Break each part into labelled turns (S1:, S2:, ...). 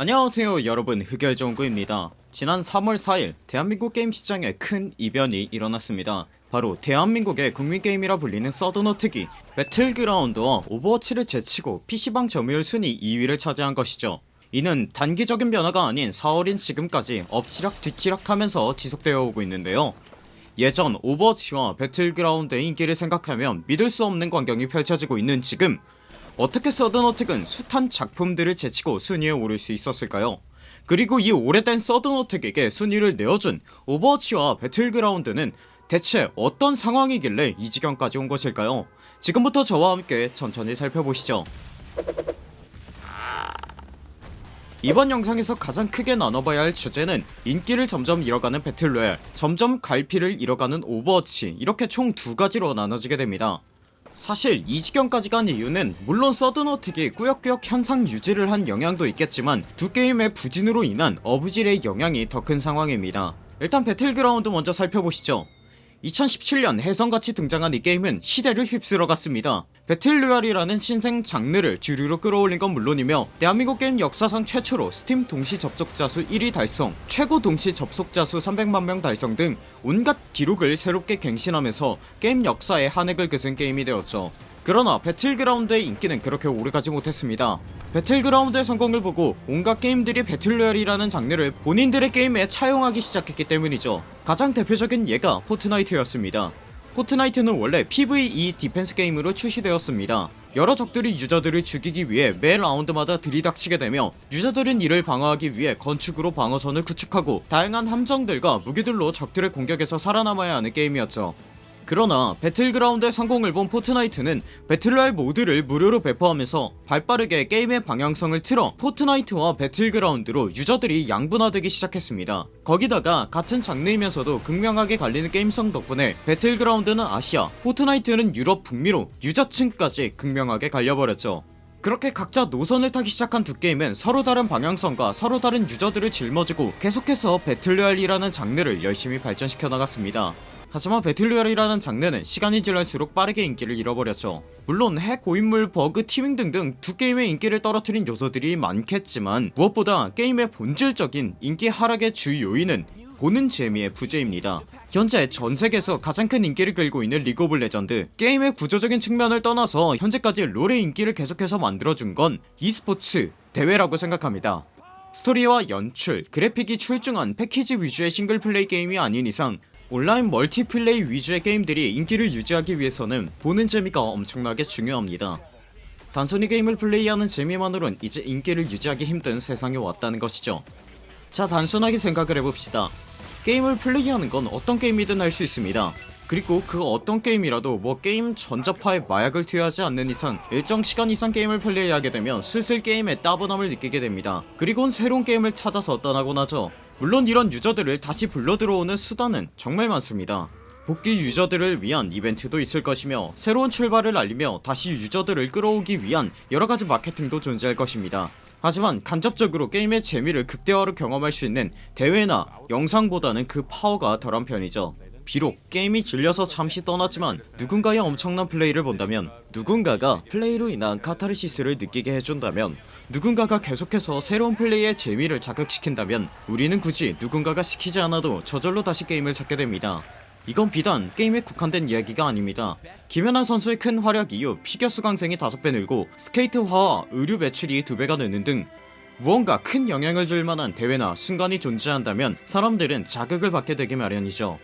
S1: 안녕하세요 여러분. 흑열정구입니다. 지난 3월 4일 대한민국 게임 시장에 큰 이변이 일어났습니다. 바로 대한민국의 국민게임이라 불리는 서든어택이 배틀그라운드와 오버워치를 제치고 PC방 점유율 순위 2위를 차지한 것이죠. 이는 단기적인 변화가 아닌 4월인 지금까지 엎치락 뒤치락 하면서 지속되어 오고 있는데요. 예전 오버워치와 배틀그라운드의 인기를 생각하면 믿을 수 없는 광경이 펼쳐지고 있는 지금 어떻게 서든어택은 숱한 작품들을 제치고 순위에 오를 수 있었을까요? 그리고 이 오래된 서든어택에게 순위를 내어준 오버워치와 배틀그라운드는 대체 어떤 상황이길래 이 지경까지 온 것일까요? 지금부터 저와 함께 천천히 살펴보시죠. 이번 영상에서 가장 크게 나눠봐야 할 주제는 인기를 점점 잃어가는 배틀로얄 점점 갈피를 잃어가는 오버워치 이렇게 총 두가지로 나눠지게 됩니다 사실 이 지경까지 간 이유는 물론 서든어택이 꾸역꾸역 현상 유지를 한 영향도 있겠지만 두 게임의 부진으로 인한 어부지리의 영향이 더 큰 상황입니다. 일단 배틀그라운드 먼저 살펴보시죠 2017년 혜성같이 등장한 이 게임은 시대를 휩쓸어 갔습니다. 배틀로얄이라는 신생 장르를 주류로 끌어올린 건 물론이며 대한민국 게임 역사상 최초로 스팀 동시 접속자 수 1위 달성 최고 동시 접속자 수 300만명 달성 등 온갖 기록을 새롭게 갱신하면서 게임 역사에 한 획을 그은 게임이 되었죠. 그러나 배틀그라운드의 인기는 그렇게 오래가지 못했습니다 배틀그라운드의 성공을 보고 온갖 게임들이 배틀로얄이라는 장르를 본인들의 게임에 차용하기 시작했기 때문이죠. 가장 대표적인 예가 포트나이트였습니다. 포트나이트는 원래 PVE 디펜스 게임으로 출시되었습니다. 여러 적들이 유저들을 죽이기 위해 매 라운드마다 들이닥치게 되며 유저들은 이를 방어하기 위해 건축으로 방어선을 구축하고 다양한 함정들과 무기들로 적들의 공격에서 살아남아야 하는 게임이었죠 그러나 배틀그라운드의 성공을 본 포트나이트는 배틀로얄 모드를 무료로 배포하면서 발빠르게 게임의 방향성을 틀어 포트나이트와 배틀그라운드로 유저들이 양분화되기 시작했습니다. 거기다가 같은 장르이면서도 극명하게 갈리는 게임성 덕분에 배틀그라운드는 아시아 포트나이트는 유럽 북미로 유저층까지 극명하게 갈려버렸죠. 그렇게 각자 노선을 타기 시작한 두 게임은 서로 다른 방향성과 서로 다른 유저들을 짊어지고 계속해서 배틀로얄이라는 장르를 열심히 발전시켜 나갔습니다 하지만 배틀로얄이라는 장르는 시간이 지날수록 빠르게 인기를 잃어버렸죠. 물론 핵, 고인물, 버그, teaming 등등 두 게임의 인기를 떨어뜨린 요소들이 많겠지만 무엇보다 게임의 본질적인 인기 하락의 주 요인은 보는 재미의 부재입니다. 현재 전세계에서 가장 큰 인기를 끌고 있는 리그 오브 레전드 게임의 구조적인 측면을 떠나서 현재까지 롤의 인기를 계속해서 만들어준 건 e스포츠 대회라고 생각합니다. 스토리와 연출, 그래픽이 출중한 패키지 위주의 싱글플레이 게임이 아닌 이상 온라인 멀티플레이 위주의 게임들이 인기를 유지하기 위해서는 보는 재미가 엄청나게 중요합니다. 단순히 게임을 플레이하는 재미만으론 이제 인기를 유지하기 힘든 세상에 왔다는 것이죠. 자 단순하게 생각을 해봅시다. 게임을 플레이하는 건 어떤 게임이든 할 수 있습니다. 그리고 그 어떤 게임이라도 뭐 게임 전자파에 마약을 투여하지 않는 이상 일정 시간 이상 게임을 플레이하게 되면 슬슬 게임에 따분함을 느끼게 됩니다. 그리곤 새로운 게임을 찾아서 떠나곤 하죠 물론 이런 유저들을 다시 불러 들어오는 수단은 정말 많습니다. 복귀 유저들을 위한 이벤트도 있을 것이며 새로운 출발을 알리며 다시 유저들을 끌어오기 위한 여러가지 마케팅도 존재할 것입니다. 하지만 간접적으로 게임의 재미를 극대화로 경험할 수 있는 대회나 영상보다는 그 파워가 덜한 편이죠. 비록 게임이 질려서 잠시 떠났지만 누군가의 엄청난 플레이를 본다면 누군가가 플레이로 인한 카타르시스를 느끼게 해준다면 누군가가 계속해서 새로운 플레이의 재미를 자극시킨다면 우리는 굳이 누군가가 시키지 않아도 저절로 다시 게임을 찾게 됩니다. 이건 비단 게임에 국한된 이야기가 아닙니다. 김연아 선수의 큰 활약 이후 피겨 수강생이 5배 늘고 스케이트화와 의류 매출이 2배가 느는 등 무언가 큰 영향을 줄 만한 대회나 순간이 존재한다면 사람들은 자극을 받게 되기 마련이죠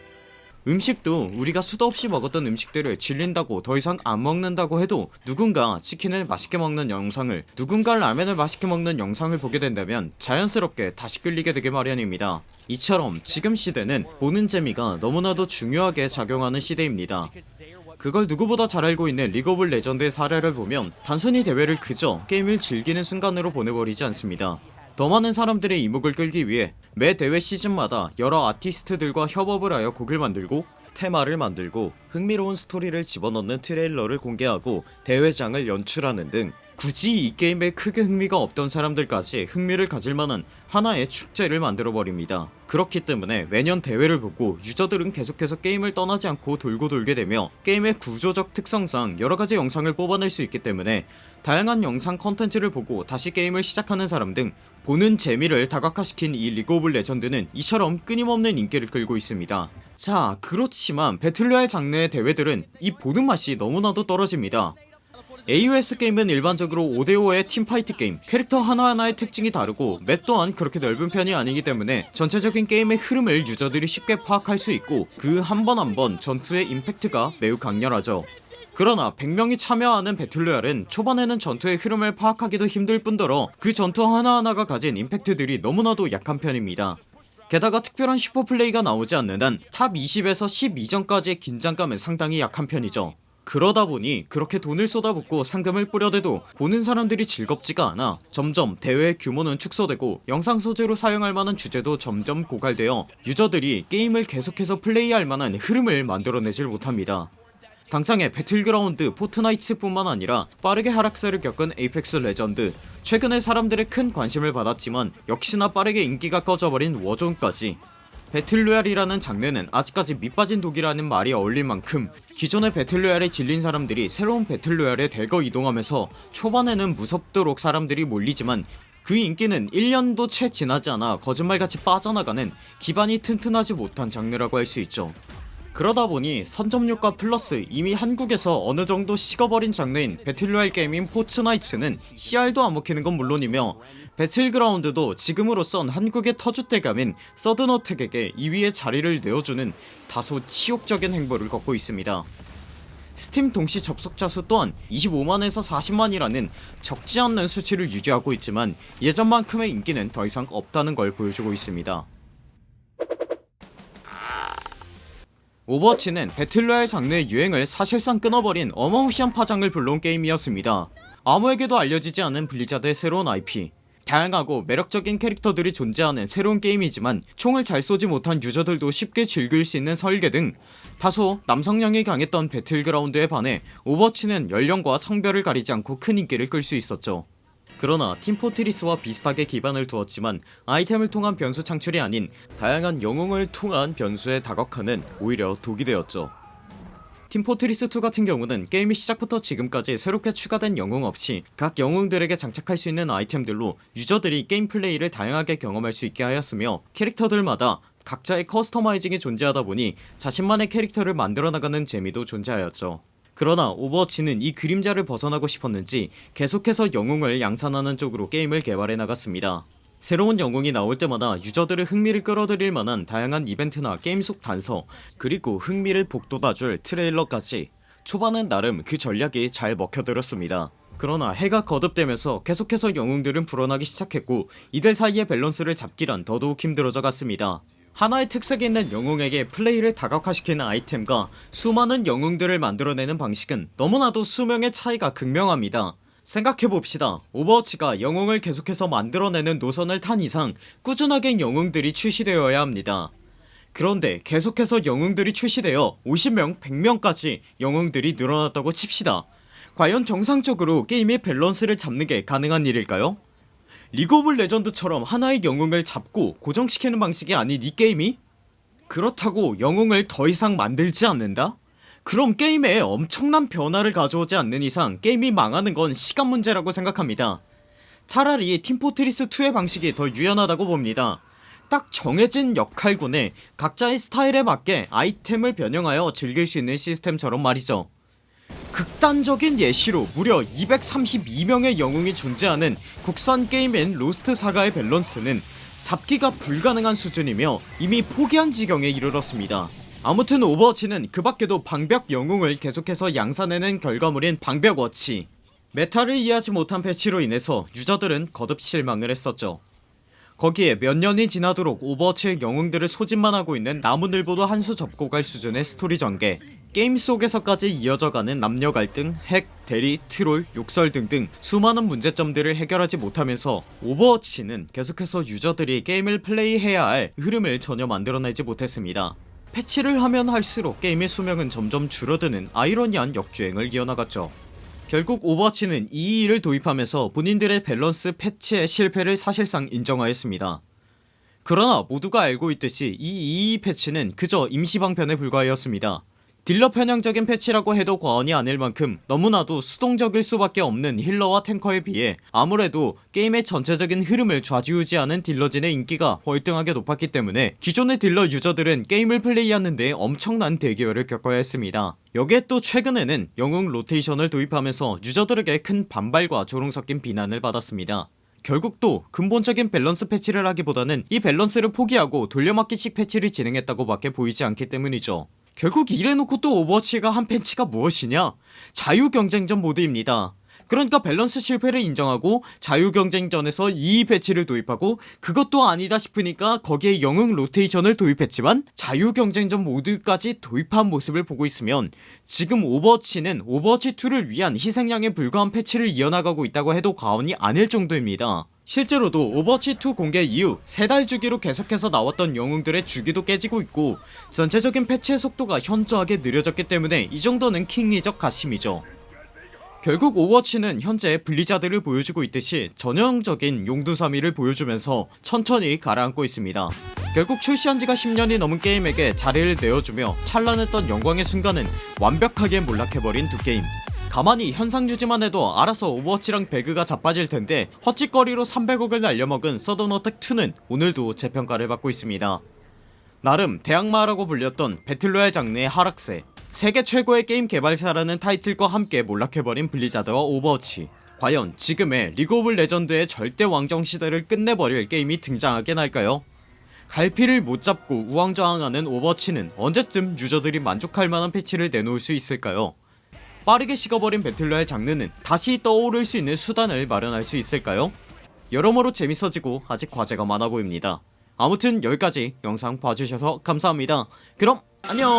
S1: 음식도 우리가 수도 없이 먹었던 음식들을 질린다고 더 이상 안 먹는다고 해도 누군가 치킨을 맛있게 먹는 영상을 누군가 라면을 맛있게 먹는 영상을 보게 된다면 자연스럽게 다시 끌리게 되기 마련입니다. 이처럼 지금 시대는 보는 재미가 너무나도 중요하게 작용하는 시대입니다. 그걸 누구보다 잘 알고 있는 리그 오브 레전드의 사례를 보면 단순히 대회를 그저 게임을 즐기는 순간으로 보내버리지 않습니다 더 많은 사람들의 이목을 끌기 위해 매 대회 시즌마다 여러 아티스트들과 협업을 하여 곡을 만들고 테마를 만들고 흥미로운 스토리를 집어넣는 트레일러를 공개하고 대회장을 연출하는 등 굳이 이 게임에 크게 흥미가 없던 사람들까지 흥미를 가질만한 하나의 축제를 만들어버립니다. 그렇기 때문에 매년 대회를 보고 유저들은 계속해서 게임을 떠나지 않고 돌고 돌게 되며 게임의 구조적 특성상 여러가지 영상을 뽑아낼 수 있기 때문에 다양한 영상 컨텐츠를 보고 다시 게임을 시작하는 사람 등 보는 재미를 다각화시킨 이 리그 오브 레전드는 이처럼 끊임없는 인기를 끌고 있습니다. 자 그렇지만 battle royale 장르의 대회들은 이 보는 맛이 너무나도 떨어집니다 AOS 게임은 일반적으로 5대5의 team fight 게임. 캐릭터 하나하나의 특징이 다르고 맵 또한 그렇게 넓은 편이 아니기 때문에 전체적인 게임의 흐름을 유저들이 쉽게 파악할 수 있고 그 한 번 한 번 전투의 임팩트가 매우 강렬하죠. 그러나 100명이 참여하는 battle royale은 초반에는 전투의 흐름을 파악하기도 힘들 뿐더러 그 전투 하나하나가 가진 임팩트들이 너무나도 약한 편입니다. 게다가 특별한 super play가 나오지 않는 한 top 20에서 10 이전까지의 긴장감은 상당히 약한 편이죠 그러다 보니 그렇게 돈을 쏟아붓고 상금을 뿌려대도 보는 사람들이 즐겁지가 않아 점점 대회의 규모는 축소되고 영상 소재로 사용할 만한 주제도 점점 고갈되어 유저들이 게임을 계속해서 플레이할 만한 흐름을 만들어내질 못합니다. 당장에 배틀그라운드 포트나이트 뿐만 아니라 빠르게 하락세를 겪은 에이펙스 레전드. 최근에 사람들의 큰 관심을 받았지만 역시나 빠르게 인기가 꺼져버린 워존까지 battle royale이라는 장르는 아직까지 밑빠진 독이라는 말이 어울릴 만큼 기존의 battle royale에 질린 사람들이 새로운 battle royale에 대거 이동하면서 초반에는 무섭도록 사람들이 몰리지만 그 인기는 1년도 채 지나지 않아 거짓말같이 빠져나가는 기반이 튼튼하지 못한 장르라고 할 수 있죠 그러다 보니 선점 효과 플러스 이미 한국에서 어느정도 식어버린 장르인 battle royale 게임인 포트나이트는 씨알도 안 먹히는 건 물론이며 배틀그라운드도 지금으로선 한국의 터줏대감인 서든어택에게 2위의 자리를 내어주는 다소 치욕적인 행보를 걷고 있습니다. 스팀 동시 접속자 수 또한 25만에서 40만이라는 적지 않는 수치를 유지하고 있지만 예전만큼의 인기는 더 이상 없다는 걸 보여주고 있습니다 오버워치는 battle royale 장르의 유행을 사실상 끊어버린 어마무시한 파장을 불러온 게임이었습니다. 아무에게도 알려지지 않은 블리자드의 새로운 IP 다양하고 매력적인 캐릭터들이 존재하는 새로운 게임이지만 총을 잘 쏘지 못한 유저들도 쉽게 즐길 수 있는 설계 등 다소 남성향이 강했던 배틀그라운드에 반해 오버워치는 연령과 성별을 가리지 않고 큰 인기를 끌 수 있었죠 그러나 팀포트리스와 비슷하게 기반을 두었지만 아이템을 통한 변수 창출이 아닌 다양한 영웅을 통한 변수의 다각화는 오히려 독이 되었죠. 팀포트리스2 같은 경우는 게임이 시작부터 지금까지 새롭게 추가된 영웅 없이 각 영웅들에게 장착할 수 있는 아이템들로 유저들이 게임 플레이를 다양하게 경험할 수 있게 하였으며 캐릭터들마다 각자의 customizing이 존재하다 보니 자신만의 캐릭터를 만들어 나가는 재미도 존재하였죠 그러나 오버워치는 이 그림자를 벗어나고 싶었는지 계속해서 영웅을 양산하는 쪽으로 게임을 개발해 나갔습니다. 새로운 영웅이 나올 때마다 유저들의 흥미를 끌어들일 만한 다양한 이벤트나 게임 속 단서 그리고 흥미를 북돋아줄 트레일러까지 초반은 나름 그 전략이 잘 먹혀들었습니다. 그러나 해가 거듭되면서 계속해서 영웅들은 불어나기 시작했고 이들 사이의 밸런스를 잡기란 더더욱 힘들어져 갔습니다 하나의 특색이 있는 영웅에게 플레이를 다각화시키는 아이템과 수많은 영웅들을 만들어내는 방식은 너무나도 수명의 차이가 극명합니다. 생각해봅시다. 오버워치가 영웅을 계속해서 만들어내는 노선을 탄 이상 꾸준하게 영웅들이 출시되어야 합니다. 그런데 계속해서 영웅들이 출시되어 50명 100명까지 영웅들이 늘어났다고 칩시다. 과연 정상적으로 게임의 밸런스를 잡는게 가능한 일일까요? 리그 오브 레전드처럼 하나의 영웅을 잡고 고정시키는 방식이 아닌 이 게임이? 그렇다고 영웅을 더 이상 만들지 않는다? 그럼 게임에 엄청난 변화를 가져오지 않는 이상 게임이 망하는 건 시간 문제라고 생각합니다 차라리 팀포트리스2의 방식이 더 유연하다고 봅니다 딱 정해진 역할군에 각자의 스타일에 맞게 아이템을 변형하여 즐길 수 있는 시스템처럼 말이죠 극단적인 예시로 무려 232명의 영웅이 존재하는 국산 게임인 로스트 사가의 밸런스는 잡기가 불가능한 수준이며 이미 포기한 지경에 이르렀습니다. 아무튼 오버워치는 그 밖에도 방벽 영웅을 계속해서 양산해낸 결과물인 방벽워치. meta를 이해하지 못한 패치로 인해서 유저들은 거듭 실망을 했었죠. 거기에 몇 년이 지나도록 오버워치의 영웅들을 소진만 하고 있는 나무늘보도 한 수 접고 갈 수준의 스토리 전개 게임 속에서까지 이어져가는 남녀 갈등, 핵, 대리, 트롤, 욕설 등등 수많은 문제점들을 해결하지 못하면서 오버워치는 계속해서 유저들이 게임을 플레이해야 할 흐름을 전혀 만들어내지 못했습니다. 패치를 하면 할수록 게임의 수명은 점점 줄어드는 아이러니한 역주행을 이어나갔죠. 결국 오버워치는 222를 도입하면서 본인들의 밸런스 패치의 실패를 사실상 인정하였습니다. 그러나 모두가 알고 있듯이 이222 패치는 그저 임시방편에 불과하였습니다 딜러 편향적인 패치라고 해도 과언이 아닐 만큼 너무나도 수동적일 수밖에 없는 healer와 탱커에 비해 아무래도 게임의 전체적인 흐름을 좌지우지하는 딜러진의 인기가 월등하게 높았기 때문에 기존의 딜러 유저들은 게임을 플레이하는데 엄청난 대기열을 겪어야 했습니다. 여기에 또 최근에는 영웅 로테이션을 도입하면서 유저들에게 큰 반발과 조롱 섞인 비난을 받았습니다. 결국 또 근본적인 밸런스 패치를 하기보다는 이 밸런스를 포기하고 돌려막기식 패치를 진행했다고 밖에 보이지 않기 때문이죠 결국 이래놓고 또 오버워치가 한 패치가 무엇이냐? 자유경쟁전 모드입니다. 그러니까 밸런스 실패를 인정하고 자유경쟁전에서 이 패치를 도입하고 그것도 아니다 싶으니까 거기에 영웅 로테이션을 도입했지만 자유경쟁전 모드까지 도입한 모습을 보고 있으면 지금 오버워치는 오버워치2를 위한 희생양에 불과한 패치를 이어나가고 있다고 해도 과언이 아닐 정도입니다 실제로도 오버워치2 공개 이후 세 달 주기로 계속해서 나왔던 영웅들의 주기도 깨지고 있고 전체적인 패치의 속도가 현저하게 느려졌기 때문에 이 정도는 킹리적 가심이죠. 결국 오버워치는 현재 블리자드를 보여주고 있듯이 전형적인 용두사미를 보여주면서 천천히 가라앉고 있습니다. 결국 출시한지가 10년이 넘은 게임에게 자리를 내어주며 찬란했던 영광의 순간은 완벽하게 몰락해버린 두 게임 가만히 현상 유지만 해도 알아서 오버워치랑 배그가 자빠질텐데 헛짓거리로 300억을 날려먹은 서든어택2는 오늘도 재평가를 받고 있습니다 나름 대항마라고 불렸던 battle royale 장르의 하락세 세계 최고의 게임 개발사라는 타이틀과 함께 몰락해버린 블리자드와 오버워치 과연 지금의 리그 오브 레전드의 절대 왕정 시대를 끝내버릴 게임이 등장하긴 할까요? 갈피를 못 잡고 우왕좌왕하는 오버워치는 언제쯤 유저들이 만족할 만한 패치를 내놓을 수 있을까요? 빠르게 식어버린 battle royale 장르는 다시 떠오를 수 있는 수단을 마련할 수 있을까요? 여러모로 재밌어지고 아직 과제가 많아 보입니다. 아무튼 여기까지 영상 봐주셔서 감사합니다. 그럼 안녕